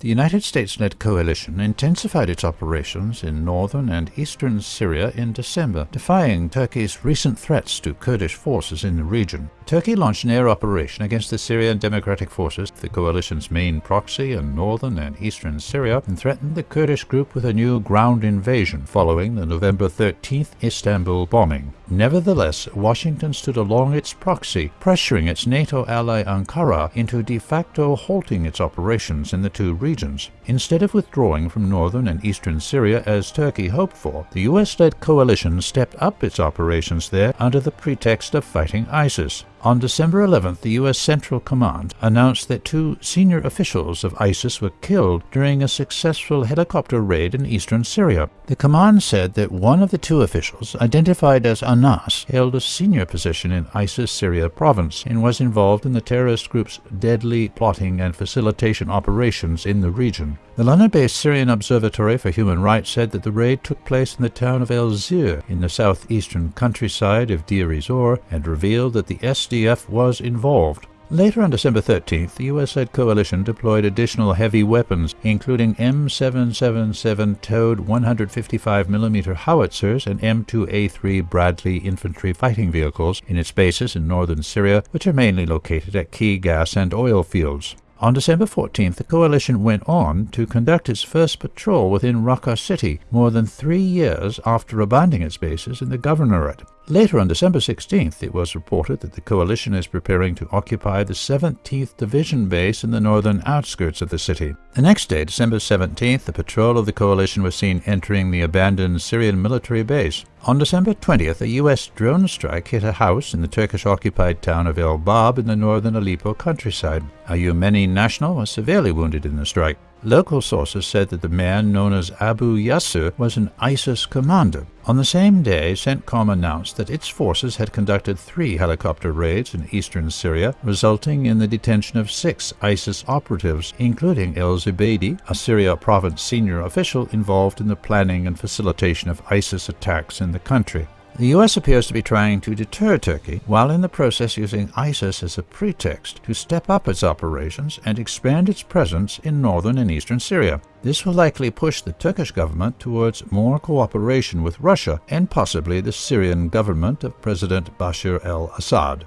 The United States-led coalition intensified its operations in northern and eastern Syria in December, defying Turkey's recent threats to Kurdish forces in the region. Turkey launched an air operation against the Syrian Democratic Forces, the coalition's main proxy in northern and eastern Syria, and threatened the Kurdish group with a new ground invasion following the November 13th Istanbul bombing. Nevertheless, Washington stood along its proxy, pressuring its NATO ally Ankara into de facto halting its operations in the two regions. Instead of withdrawing from northern and eastern Syria as Turkey hoped for, the US-led coalition stepped up its operations there under the pretext of fighting ISIS. On December 11th, the U.S. Central Command announced that two senior officials of ISIS were killed during a successful helicopter raid in eastern Syria. The command said that one of the two officials, identified as Anas, held a senior position in ISIS Syria province and was involved in the terrorist group's deadly plotting and facilitation operations in the region. The London-based Syrian Observatory for Human Rights said that the raid took place in the town of El Zir in the southeastern countryside of Deir ez-Zor and revealed that the Was involved. Later on December 13th, the US-led coalition deployed additional heavy weapons, including M777 towed 155mm howitzers and M2A3 Bradley infantry fighting vehicles in its bases in northern Syria, which are mainly located at key gas and oil fields. On December 14th, the coalition went on to conduct its first patrol within Raqqa city, more than three years after abandoning its bases in the governorate. Later on December 16th, it was reported that the coalition is preparing to occupy the 17th Division base in the northern outskirts of the city. The next day, December 17th, the patrol of the coalition was seen entering the abandoned Syrian military base. On December 20th, a U.S. drone strike hit a house in the Turkish-occupied town of El Bab in the northern Aleppo countryside. A Yemeni national was severely wounded in the strike. Local sources said that the man known as Abu Yasser was an ISIS commander. On the same day, CENTCOM announced that its forces had conducted three helicopter raids in eastern Syria, resulting in the detention of six ISIS operatives, including El Zubaydi, a Syria province senior official involved in the planning and facilitation of ISIS attacks in the country. The US appears to be trying to deter Turkey, while in the process using ISIS as a pretext to step up its operations and expand its presence in northern and eastern Syria. This will likely push the Turkish government towards more cooperation with Russia and possibly the Syrian government of President Bashar al-Assad.